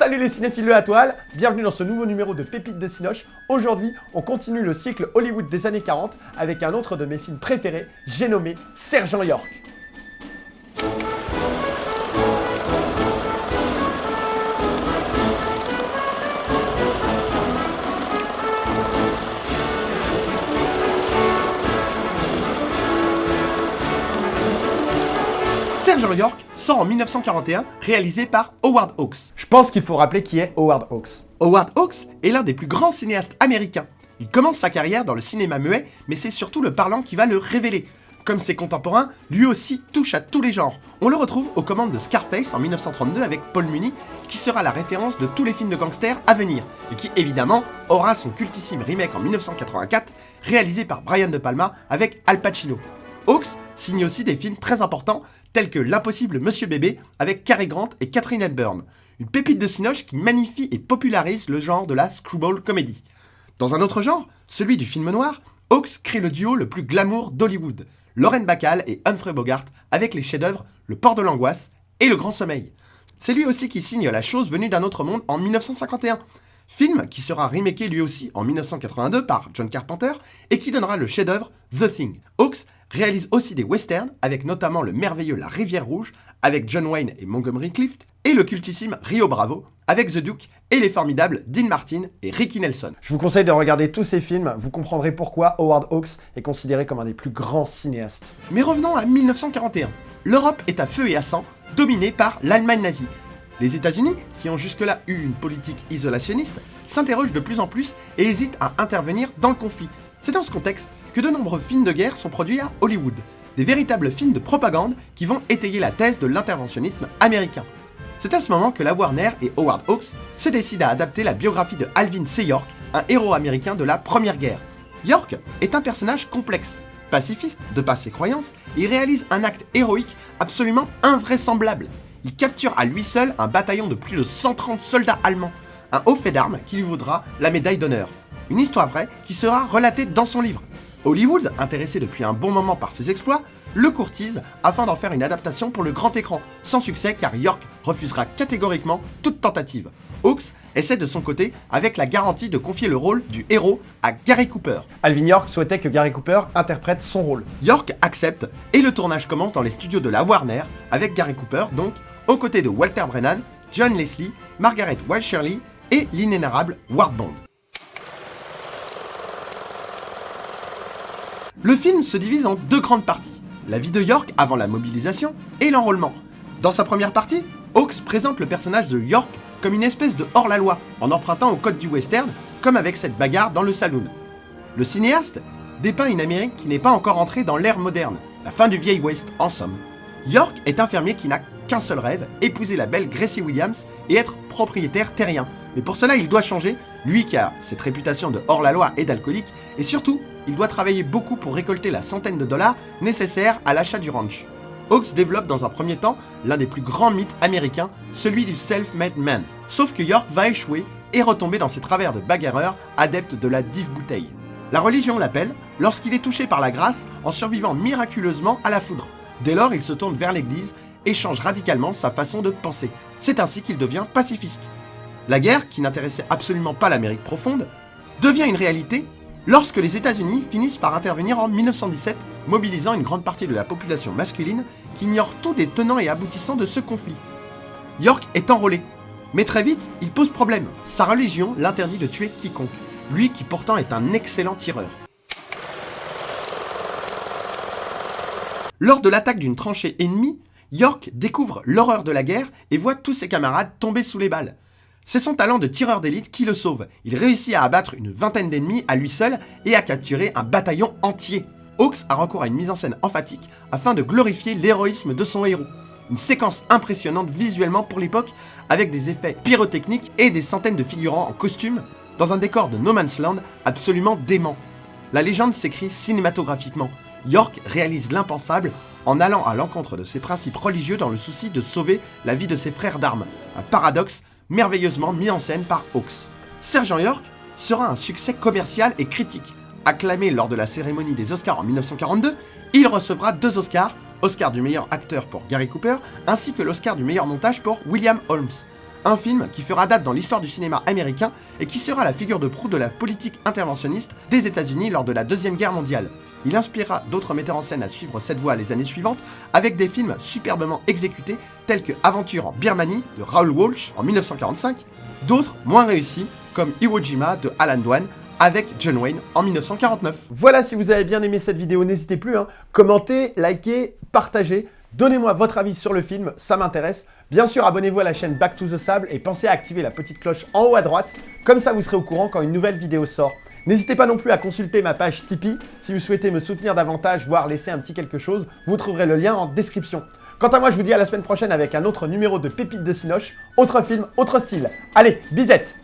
Salut les cinéphiles de la toile, bienvenue dans ce nouveau numéro de Pépites de Cinoche. Aujourd'hui, on continue le cycle Hollywood des années 40 avec un autre de mes films préférés, j'ai nommé Sergent York. Sergent York sort en 1941, réalisé par Howard Hawks. Je pense qu'il faut rappeler qui est Howard Hawks. Howard Hawks est l'un des plus grands cinéastes américains. Il commence sa carrière dans le cinéma muet, mais c'est surtout le parlant qui va le révéler. Comme ses contemporains, lui aussi touche à tous les genres. On le retrouve aux commandes de Scarface en 1932 avec Paul Muni, qui sera la référence de tous les films de gangsters à venir, et qui évidemment aura son cultissime remake en 1984, réalisé par Brian De Palma avec Al Pacino. Hawks signe aussi des films très importants tels que L'impossible Monsieur Bébé avec Cary Grant et Catherine Hepburn, une pépite de cinoche qui magnifie et popularise le genre de la screwball comedy. Dans un autre genre, celui du film noir, Hawks crée le duo le plus glamour d'Hollywood, Lauren Bacall et Humphrey Bogart avec les chefs-d'œuvre Le Port de l'Angoisse et Le Grand Sommeil. C'est lui aussi qui signe La chose venue d'un autre monde en 1951, film qui sera remaké lui aussi en 1982 par John Carpenter et qui donnera le chef-d'œuvre The Thing. Hawks réalise aussi des westerns, avec notamment le merveilleux La Rivière Rouge, avec John Wayne et Montgomery Clift, et le cultissime Rio Bravo, avec The Duke et les formidables Dean Martin et Ricky Nelson. Je vous conseille de regarder tous ces films, vous comprendrez pourquoi Howard Hawks est considéré comme un des plus grands cinéastes. Mais revenons à 1941. L'Europe est à feu et à sang, dominée par l'Allemagne nazie. Les États-Unis, qui ont jusque-là eu une politique isolationniste, s'interrogent de plus en plus et hésitent à intervenir dans le conflit. C'est dans ce contexte que de nombreux films de guerre sont produits à Hollywood, des véritables films de propagande qui vont étayer la thèse de l'interventionnisme américain. C'est à ce moment que la Warner et Howard Hawks se décident à adapter la biographie de Alvin C. York, un héros américain de la Première Guerre. York est un personnage complexe, pacifiste de par ses croyances, il réalise un acte héroïque absolument invraisemblable. Il capture à lui seul un bataillon de plus de 130 soldats allemands, un haut fait d'armes qui lui vaudra la médaille d'honneur. Une histoire vraie qui sera relatée dans son livre. Hollywood, intéressé depuis un bon moment par ses exploits, le courtise afin d'en faire une adaptation pour le grand écran, sans succès car York refusera catégoriquement toute tentative. Hawks essaie de son côté avec la garantie de confier le rôle du héros à Gary Cooper. Alvin York souhaitait que Gary Cooper interprète son rôle. York accepte et le tournage commence dans les studios de la Warner avec Gary Cooper donc aux côtés de Walter Brennan, John Leslie, Margaret Wild Shirley et l'inénarrable Ward Bond. Le film se divise en deux grandes parties, la vie de York avant la mobilisation et l'enrôlement. Dans sa première partie, Hawks présente le personnage de York comme une espèce de hors-la-loi, en empruntant au code du western, comme avec cette bagarre dans le saloon. Le cinéaste dépeint une Amérique qui n'est pas encore entrée dans l'ère moderne, la fin du vieil West en somme. York est infirmier qui n'a seul rêve, épouser la belle Gracie Williams et être propriétaire terrien. Mais pour cela, il doit changer, lui qui a cette réputation de hors-la-loi et d'alcoolique, et surtout, il doit travailler beaucoup pour récolter la centaine de dollars nécessaires à l'achat du ranch. Hawks développe dans un premier temps l'un des plus grands mythes américains, celui du self-made man. Sauf que York va échouer et retomber dans ses travers de bagarreur, adepte de la dive bouteille. La religion l'appelle lorsqu'il est touché par la grâce en survivant miraculeusement à la foudre. Dès lors, il se tourne vers l'église et change radicalement sa façon de penser. C'est ainsi qu'il devient pacifiste. La guerre, qui n'intéressait absolument pas l'Amérique profonde, devient une réalité lorsque les États-Unis finissent par intervenir en 1917, mobilisant une grande partie de la population masculine qui ignore tous les tenants et aboutissants de ce conflit. York est enrôlé, mais très vite, il pose problème. Sa religion l'interdit de tuer quiconque, lui qui pourtant est un excellent tireur. Lors de l'attaque d'une tranchée ennemie, York découvre l'horreur de la guerre et voit tous ses camarades tomber sous les balles. C'est son talent de tireur d'élite qui le sauve. Il réussit à abattre une vingtaine d'ennemis à lui seul et à capturer un bataillon entier. Hawks a recours à une mise en scène emphatique afin de glorifier l'héroïsme de son héros. Une séquence impressionnante visuellement pour l'époque avec des effets pyrotechniques et des centaines de figurants en costume dans un décor de No Man's Land absolument dément. La légende s'écrit cinématographiquement. York réalise l'impensable en allant à l'encontre de ses principes religieux dans le souci de sauver la vie de ses frères d'armes. Un paradoxe merveilleusement mis en scène par Hawks. Sergent York sera un succès commercial et critique. Acclamé lors de la cérémonie des Oscars en 1942, il recevra deux Oscars, Oscar du meilleur acteur pour Gary Cooper, ainsi que l'Oscar du meilleur montage pour William Holmes. Un film qui fera date dans l'histoire du cinéma américain et qui sera la figure de proue de la politique interventionniste des États-Unis lors de la Deuxième Guerre mondiale. Il inspirera d'autres metteurs en scène à suivre cette voie les années suivantes avec des films superbement exécutés tels que Aventure en Birmanie de Raoul Walsh en 1945, d'autres moins réussis comme Iwo Jima de Alan Dwan avec John Wayne en 1949. Voilà, si vous avez bien aimé cette vidéo, n'hésitez plus, hein, commentez, likez, partagez, donnez-moi votre avis sur le film, ça m'intéresse. Bien sûr, abonnez-vous à la chaîne Back to the Sable et pensez à activer la petite cloche en haut à droite, comme ça vous serez au courant quand une nouvelle vidéo sort. N'hésitez pas non plus à consulter ma page Tipeee si vous souhaitez me soutenir davantage, voire laisser un petit quelque chose, vous trouverez le lien en description. Quant à moi, je vous dis à la semaine prochaine avec un autre numéro de Pépites de Cinoche, autre film, autre style. Allez, bisette